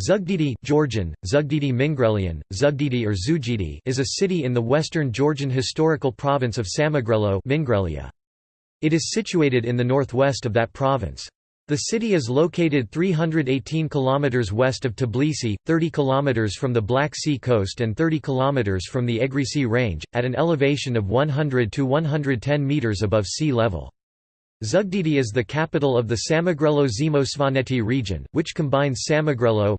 Zugdidi Georgian, Zugdidi Mingrelian, Zugdidi or Zugidi is a city in the western Georgian historical province of Samegrelo Mingrelia. It is situated in the northwest of that province. The city is located 318 km west of Tbilisi, 30 km from the Black Sea coast and 30 km from the Egrisi range, at an elevation of 100 to 110 meters above sea level. Zugdidi is the capital of the Samegrelo-Zemo-Svaneti region, which combines Samegrelo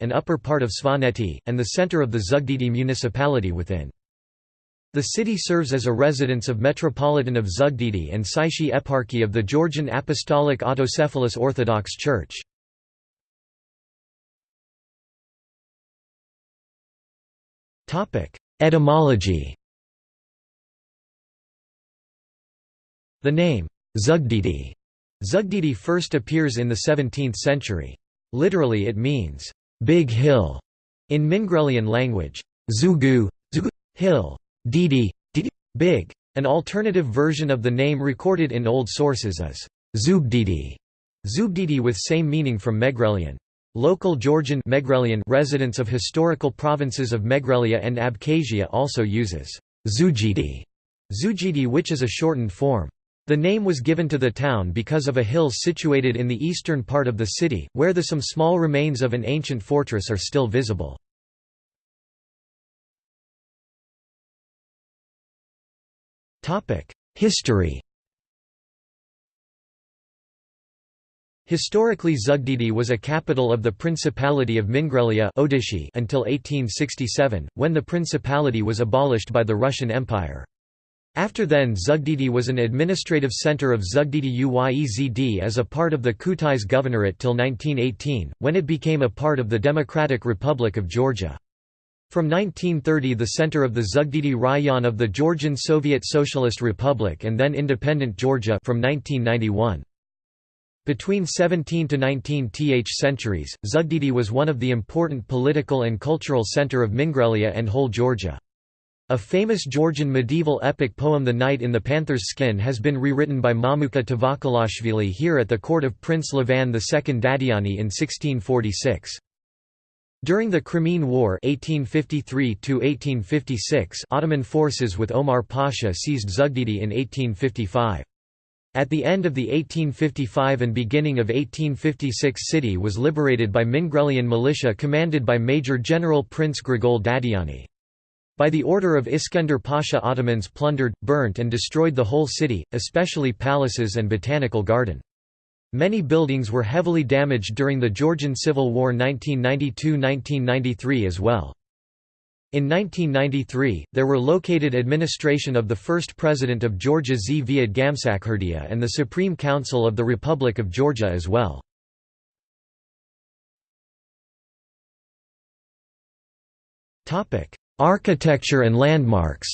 and upper part of Svaneti, and the center of the Zugdidi municipality within. The city serves as a residence of Metropolitan of Zugdidi and Tsaishi Eparchy of the Georgian Apostolic Autocephalous Orthodox Church. Etymology The name, Zugdidi Zugdidi first appears in the 17th century. Literally it means, big hill, in Mingrelian language. Zugu, zugu hill, didi, didi, big. An alternative version of the name recorded in old sources is Zubdidi, Zubdidi with same meaning from Megrelian. Local Georgian Megrelian residents of historical provinces of Megrelia and Abkhazia also uses Zugidi, Zugidi which is a shortened form. The name was given to the town because of a hill situated in the eastern part of the city, where the some small remains of an ancient fortress are still visible. History Historically Zugdidi was a capital of the Principality of Mingrelia until 1867, when the principality was abolished by the Russian Empire. After then Zugdidi was an administrative centre of Zugdidi Uyezd as a part of the Kutais Governorate till 1918, when it became a part of the Democratic Republic of Georgia. From 1930 the center of the Zugdidi Rayon of the Georgian Soviet Socialist Republic and then independent Georgia from 1991. Between 17 to 19 th centuries, Zugdidi was one of the important political and cultural center of Mingrelia and whole Georgia. A famous Georgian medieval epic poem The Knight in the Panther's Skin has been rewritten by Mamuka Tavakalashvili here at the court of Prince Levan II Dadiani in 1646. During the Crimean War 1853 Ottoman forces with Omar Pasha seized Zugdidi in 1855. At the end of the 1855 and beginning of 1856 city was liberated by Mingrelian militia commanded by Major General Prince Grigol Dadiani. By the order of Iskender Pasha Ottomans plundered, burnt and destroyed the whole city, especially palaces and botanical garden. Many buildings were heavily damaged during the Georgian Civil War 1992–1993 as well. In 1993, there were located administration of the first president of Georgia Zviad Gamsakhurdia and the Supreme Council of the Republic of Georgia as well. Architecture and landmarks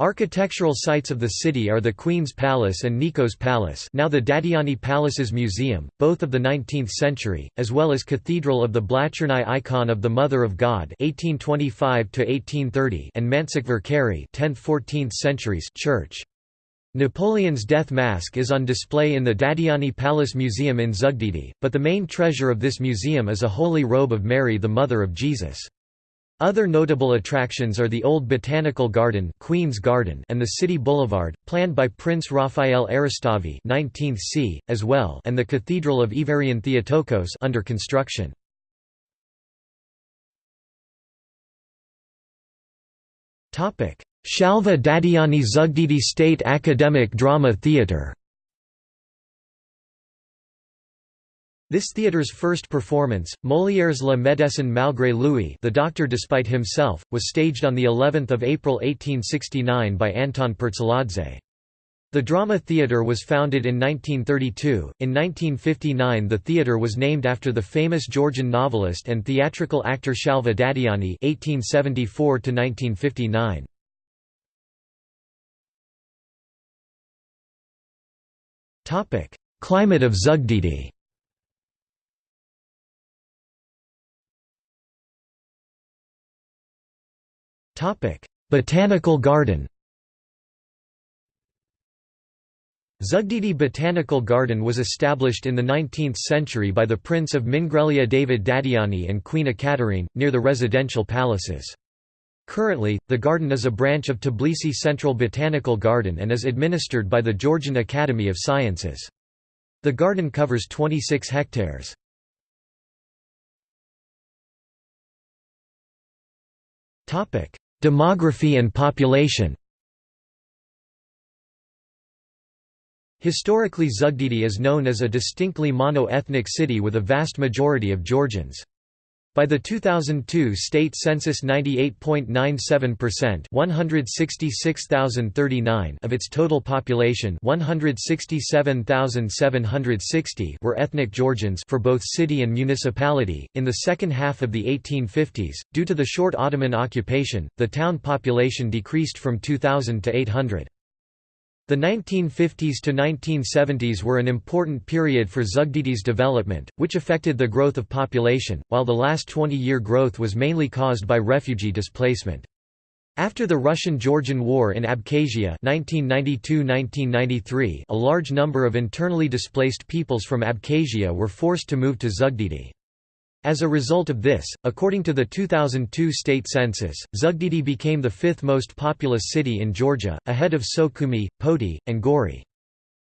Architectural sites of the city are the Queen's Palace and Nikos Palace now the Dadiani Palaces Museum, both of the 19th century, as well as Cathedral of the Blachernai Icon of the Mother of God 1825 and Mansikvar Keri 10th–14th centuries church. Napoleon's death mask is on display in the Dadiani Palace Museum in Zugdidi, but the main treasure of this museum is a holy robe of Mary the Mother of Jesus. Other notable attractions are the Old Botanical Garden, Queen's Garden and the City Boulevard, planned by Prince Raphael Eristavi 19th c, as well and the Cathedral of Iverian Theotokos under construction. Shalva Dadiani Zugdidi State Academic Drama Theatre This theatre's first performance, Molière's La Médecine malgré lui The Doctor Despite Himself, was staged on of April 1869 by Anton Purtseladze. The drama theatre was founded in 1932. In 1959 the theatre was named after the famous Georgian novelist and theatrical actor Shalva Dadiani 1874 -1959. Climate of Zugdidi Topic: Botanical garden Zugdidi Botanical Garden was established in the 19th century by the Prince of Mingrelia David Dadiani and Queen Ekaterine, near the residential palaces. Currently, the garden is a branch of Tbilisi Central Botanical Garden and is administered by the Georgian Academy of Sciences. The garden covers 26 hectares. Demography and population Historically Zugdidi is known as a distinctly mono-ethnic city with a vast majority of Georgians. By the 2002 state census 98.97% 166,039 of its total population 167,760 were ethnic Georgians for both city and municipality. In the second half of the 1850s, due to the short Ottoman occupation, the town population decreased from 2,000 to 800. The 1950s to 1970s were an important period for Zugdidi's development, which affected the growth of population, while the last 20-year growth was mainly caused by refugee displacement. After the Russian–Georgian War in Abkhazia 1992–1993, a large number of internally displaced peoples from Abkhazia were forced to move to Zugdidi. As a result of this, according to the 2002 state census, Zugdidi became the fifth most populous city in Georgia, ahead of Sukhumi, Poti, and Gori.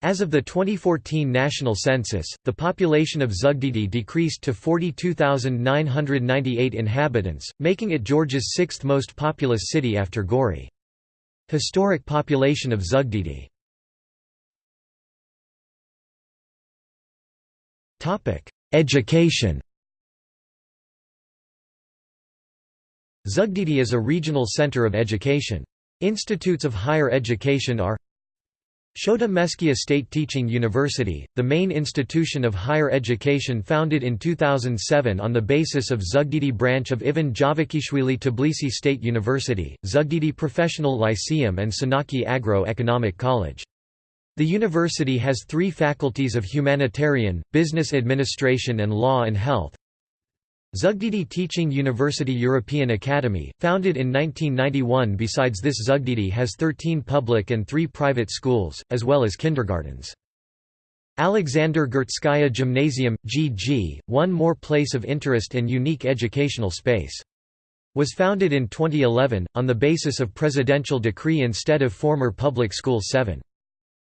As of the 2014 national census, the population of Zugdidi decreased to 42,998 inhabitants, making it Georgia's sixth most populous city after Gori. Historic population of Zugdidi Education Zugdidi is a regional center of education. Institutes of higher education are Shota Meskia State Teaching University, the main institution of higher education founded in 2007 on the basis of Zugdidi branch of Ivan Javakhishvili Tbilisi State University, Zugdidi Professional Lyceum and Sanaki Agro-Economic College. The university has three faculties of humanitarian, business administration and law and health, Zugdidi Teaching University European Academy, founded in 1991 Besides this Zugdidi has 13 public and 3 private schools, as well as kindergartens. Alexander Gurtskaya Gymnasium, GG, one more place of interest and unique educational space. Was founded in 2011, on the basis of presidential decree instead of former public school 7.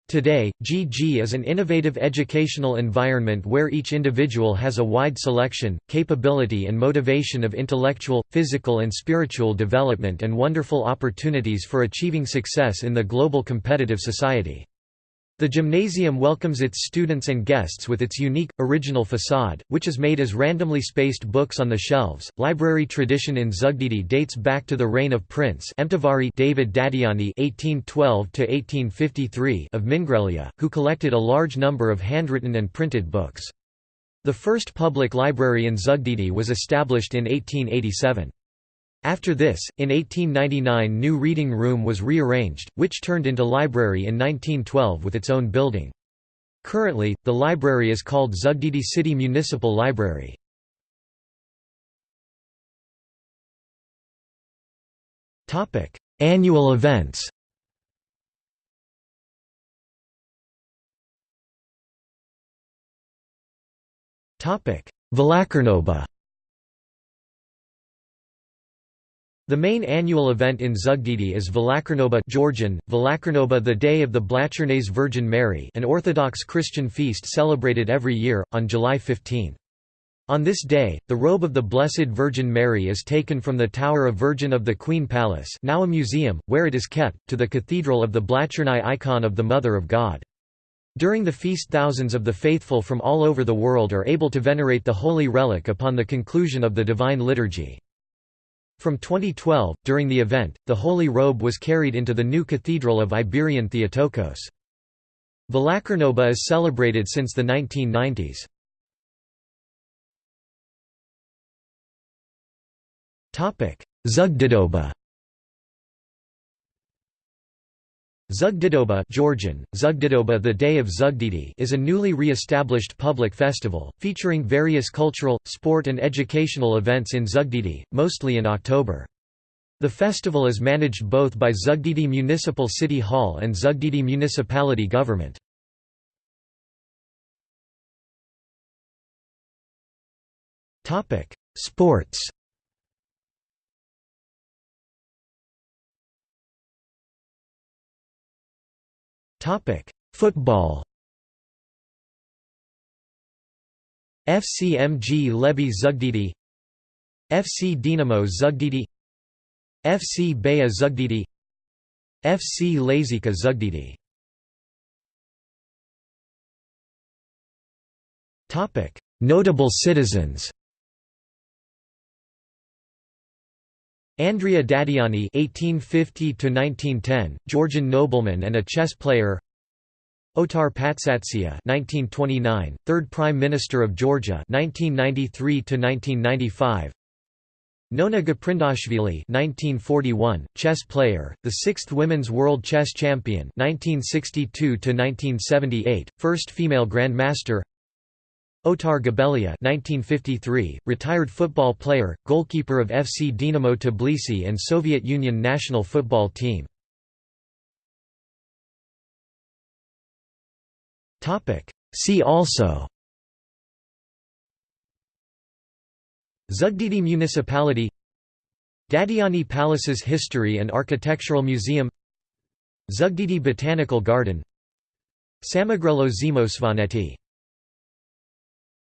Today, GG is an innovative educational environment where each individual has a wide selection, capability and motivation of intellectual, physical and spiritual development and wonderful opportunities for achieving success in the global competitive society. The gymnasium welcomes its students and guests with its unique, original facade, which is made as randomly spaced books on the shelves. Library tradition in Zugdidi dates back to the reign of Prince David Dadiani (1812–1853) of Mingrelia, who collected a large number of handwritten and printed books. The first public library in Zugdidi was established in 1887. After this, in 1899 new reading room was rearranged, which turned into library in 1912 with its own building. Currently, the library is called Zugdidi City Municipal Library. Annual events Velakarnoba The main annual event in Zugdidi is Velakarnoba Georgian, Velakarnoba the Day of the Blachernase Virgin Mary an Orthodox Christian feast celebrated every year, on July 15. On this day, the robe of the Blessed Virgin Mary is taken from the Tower of Virgin of the Queen Palace now a museum, where it is kept, to the Cathedral of the Blachernai icon of the Mother of God. During the feast thousands of the faithful from all over the world are able to venerate the holy relic upon the conclusion of the Divine Liturgy. From 2012, during the event, the Holy Robe was carried into the new Cathedral of Iberian Theotokos. Velakarnoba is celebrated since the 1990s. Zugdidoba Zugdidoba Georgian, Zugdidoba the Day of Zugdidi is a newly re-established public festival, featuring various cultural, sport and educational events in Zugdidi, mostly in October. The festival is managed both by Zugdidi Municipal City Hall and Zugdidi Municipality Government. Sports Football. FC Mglebi Zugdidi. FC Dinamo Zugdidi. FC Baia Zugdidi. FC Lazika Zugdidi. Notable citizens Andria Dadiani (1850–1910), Georgian nobleman and a chess player. Otar Patsatsia (1929), third Prime Minister of Georgia (1993–1995). Nona Gaprindashvili (1941), chess player, the sixth Women's World Chess Champion (1962–1978), first female Grandmaster. Otar Gabelia 1953, retired football player, goalkeeper of FC Dinamo Tbilisi and Soviet Union national football team. See also Zugdidi Municipality Dadiani Palace's History and Architectural Museum Zugdidi Botanical Garden Samegrelo Zemo Svaneti